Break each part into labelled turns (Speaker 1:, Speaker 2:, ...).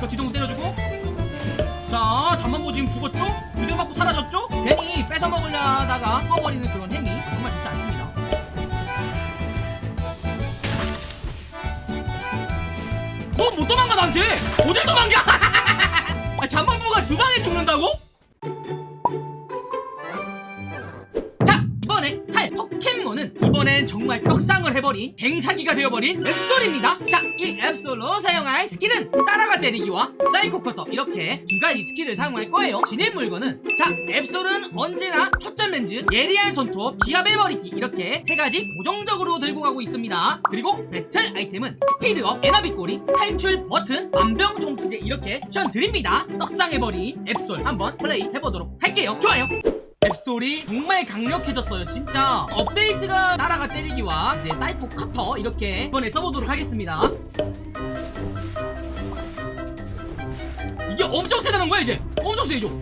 Speaker 1: 자 뒤통수 때려주고 자 잠만보 지금 죽었죠? 유대 맞고 사라졌죠? 괜히 뺏어먹으려다가 써버리는 그런 행위 정말 좋지 않습니다 너 못 도망가 나한테 어딜 도망가 아, 잠만보가 두 방에 죽는다고? 해버린 개사기가 되어버린 앱솔입니다. 자 이 앱솔로 사용할 스킬은 따라가 때리기와 사이코 커터 이렇게 두 가지 스킬을 사용할 거예요. 지닌 물건은 자 앱솔은 언제나 초점 렌즈 예리한 손톱 기합의 머리띠 이렇게 세 가지 고정적으로 들고 가고 있습니다. 그리고 배틀 아이템은 스피드업 에나비 꼬리 탈출 버튼 만병통치제 이렇게 추천 드립니다. 떡상해버린 앱솔 한번 플레이 해보도록 할게요. 좋아요 앱솔이 정말 강력해졌어요 진짜. 업데이트가 따라가 때리기와 이제 사이코 커터 이렇게 이번에 써보도록 하겠습니다. 이게 엄청 세다는 거야 이제? 엄청 세죠?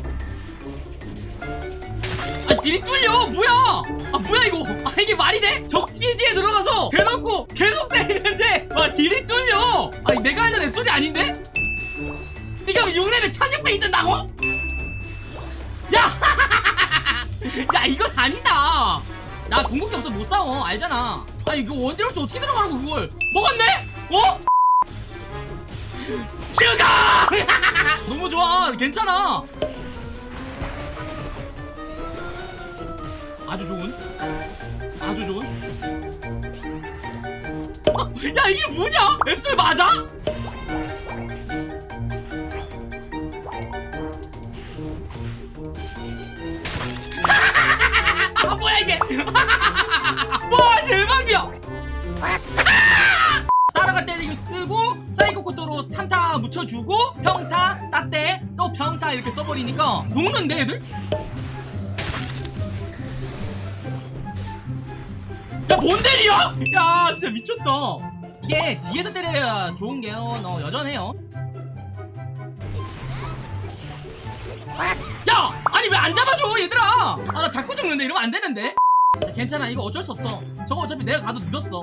Speaker 1: 아 딜이 뚫려! 뭐야? 아 뭐야 이거? 아 이게 말이 돼? 적기지에 들어가서 대놓고 계속 때리는데! 와 딜이 뚫려! 아니 내가 하는 앱솔이 아닌데? 지금 6레벨 1600 있는다고? 야! 야 이건 아니다 나 궁극기 없어 못 싸워 알잖아 아니 이거 원딜없이 어떻게 들어가라고 그걸 먹었네? 어? 죽어! 너무 좋아 괜찮아 아주 좋은 아주 좋은 야 이게 뭐냐? 앱솔 맞아? 아 와 대박이야. 따라가 때리기 쓰고 사이코 커터로 3타 묻혀주고 평타 따떼 또 평타 이렇게 써버리니까 녹는데 애들? 야뭔 때리야? 야 진짜 미쳤다. 이게 뒤에서 때려야 좋은 게요. 너 여전해요. 야! 아니 왜 안 잡아줘 얘들아? 아 나 자꾸 죽는데 이러면 안 되는데. 야, 괜찮아. 이거 어쩔 수 없어. 저거 어차피 내가 가도 늦었어.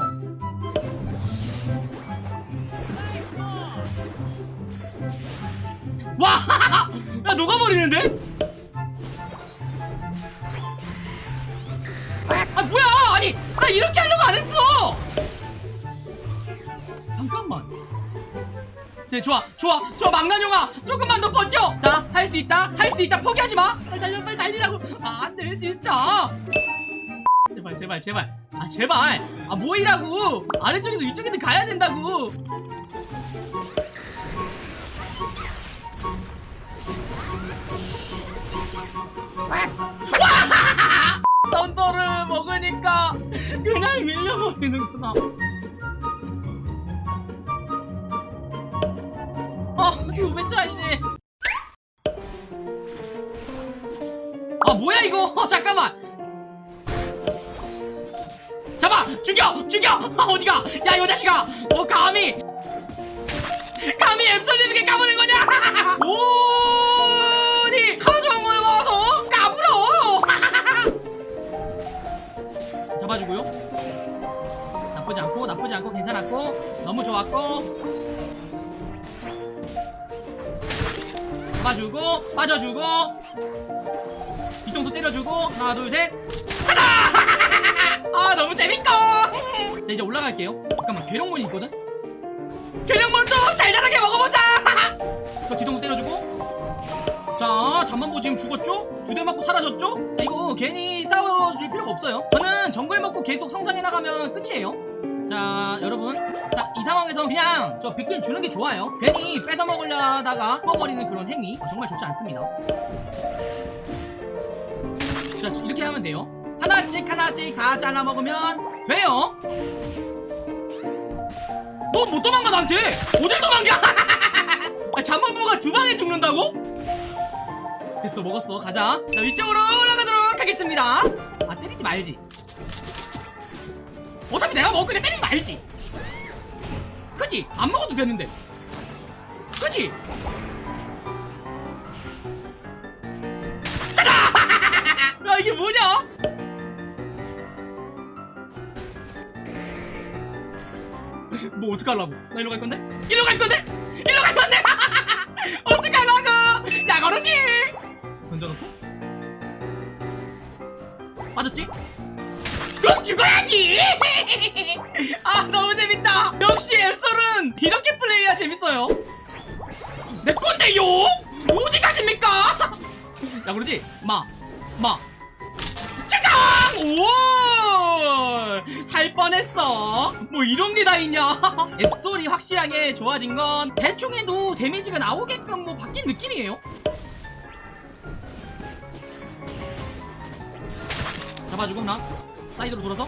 Speaker 1: 와! 야 녹아버리는데? 아 뭐야! 아니 나 이렇게 하려고 안 했어! 잠깐만. 네, 좋아 좋아 좋아 망나뇽아 조금만 더 버텨! 자할 수 있다 할 수 있다. 포기하지 마! 빨리 달려 빨리 달리라고. 아, 안돼 진짜 제발 제발. 제발 아 제발. 아 뭐이라고. 아래쪽에도 위쪽에도 가야 된다고. 썬더를 먹으니까 그냥 밀려버리는구나. 아 이거 왜 차이네 아 뭐야 이거? 어, 잠깐만 잡아 죽여 죽여. 아 어디가? 야 이 자식아. 어 감히. 감히 앱솔리드게 까부는 거냐? 어디? 가정을 와서? 까불어. 잡아주고요. 나쁘지 않고 나쁘지 않고 괜찮았고 너무 좋았고. 잡아주고 빠져주고. 뒤통수 때려주고 하나 둘셋. 가자 아 너무 재밌고 자 이제 올라갈게요. 잠깐만 괴력몬이 있거든? 괴력몬 좀 달달하게 먹어보자. 저 뒤통수 때려주고. 자 잠만보 지금 죽었죠? 두 대 맞고 사라졌죠? 자, 이거 괜히 싸워줄 필요가 없어요. 저는 정글 먹고 계속 성장해 나가면 끝이에요. 자 여러분. 자 이 상황에서 그냥 저 빅킨 주는 게 좋아요. 괜히 뺏어 먹으려다가 뽑아버리는 그런 행위. 어, 정말 좋지 않습니다. 자 이렇게 하면 돼요 하나씩 하나씩 다 잘라 먹으면 돼요 너못 도망가 나한테 어딜 도망가 아, 잠만보가 두 방에 죽는다고? 됐어 먹었어 가자 자 위쪽으로 올라가도록 하겠습니다 아 때리지 말지 어차피 내가 먹고 그냥 때리지 말지 그지? 안 먹어도 되는데 그지? 가자! 야 이게 뭐냐? 뭐 어떡하려고 나 일로 갈 건데? 일로 갈 건데? 일로 갈 건데? 어떡하려고 야 그러지? 던져놓고 빠졌지? 그럼 죽어야지 아 너무 재밌다 역시 앱솔은 이렇게 플레이해야 재밌어요 내 건데요? 어디 가십니까? 야 그러지? 마 마. 짜잔! 오! 살 뻔했어. 뭐 이런 게 다 있냐? 앱솔이 확실하게 좋아진 건 대충 해도 데미지가 나오게끔 뭐 바뀐 느낌이에요. 잡아주고 나. 사이드로 돌아서.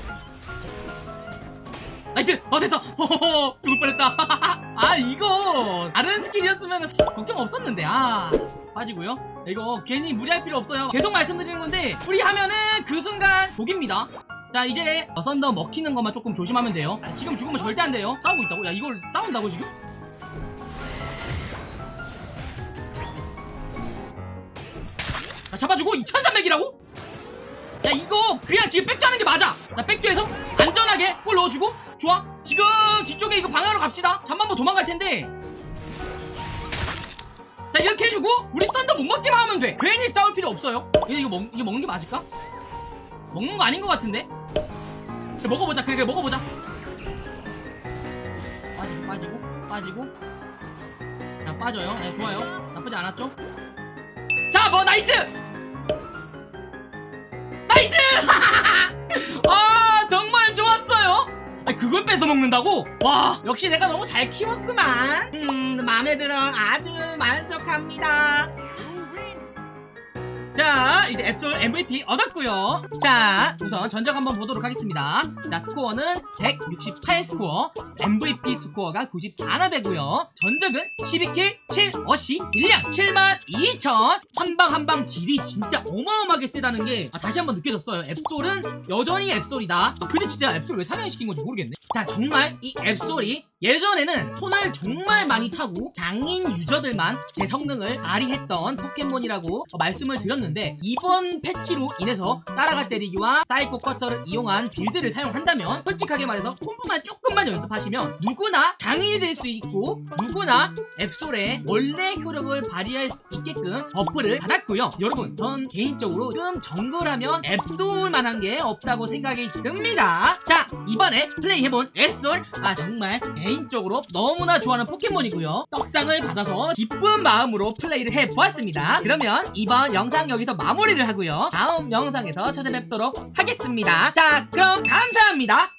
Speaker 1: nice! 어 됐어! 호호호. 죽을 뻔했다. 아 이거 다른 스킬이었으면 걱정 없었는데. 아 빠지고요. 이거 괜히 무리할 필요 없어요. 계속 말씀드리는 건데 무리하면은 그 순간 독입니다 자 이제 어, 썬더 먹히는 것만 조금 조심하면 돼요. 아, 지금 죽으면 절대 안 돼요. 싸우고 있다고? 야 이걸 싸운다고 지금? 자, 잡아주고? 2300이라고? 야 이거 그냥 지금 백도 하는 게 맞아. 나 백도에서 안전하게 골 넣어주고. 좋아. 지금 뒤쪽에 이거 방향으로 갑시다. 잠만 뭐 도망갈 텐데. 자 이렇게 해주고 우리 썬더 못 먹기만 하면 돼. 괜히 싸울 필요 없어요. 이거 이거, 먹, 이거 먹는 게 맞을까? 먹는 거 아닌 것 같은데 그래, 먹어보자 그래 그래 먹어보자. 빠지고 빠지고 빠지고. 야 빠져요. 네, 좋아요. 나쁘지 않았죠? 자 뭐 nice! nice! 아 정말 좋았어요. 아니, 그걸 뺏어 먹는다고? 와 역시 내가 너무 잘 키웠구만. 음 마음에 들어. 아주 만족합니다. 자 이제 앱솔 MVP 얻었고요. 자 우선 전적 한번 보도록 하겠습니다. 자 스코어는 168 스코어 MVP 스코어가 94나 되고요. 전적은 12kill 7어시 1량 7만 2천. 한방 한방 딜이 진짜 어마어마하게 세다는 게 아, 다시 한번 느껴졌어요. 앱솔은 여전히 앱솔이다. 아, 근데 진짜 앱솔 왜 상향시킨 건지 모르겠네. 자 정말 이 앱솔이 예전에는 손을 정말 많이 타고 장인 유저들만 제 성능을 발휘했던 포켓몬이라고 어, 말씀을 드렸는데 이번 패치로 인해서 따라가 때리기와 사이코 커터를 이용한 build를 사용한다면 솔직하게 말해서 콤보만 조금만 연습하시면 누구나 장인이 될 수 있고 누구나 앱솔의 원래 효력을 발휘할 수 있게끔 buff를 받았고요. 여러분 전 개인적으로 지금 정글하면 앱솔만한 게 없다고 생각이 듭니다. 자 이번에 플레이해본 앱솔. 아 정말 개인적으로 너무나 좋아하는 포켓몬이고요. 떡상을 받아서 기쁜 마음으로 플레이를 해보았습니다. 그러면 이번 영상 여기서 마무리를 하고요. 다음 영상에서 찾아뵙도록 하겠습니다. 자 그럼 감사합니다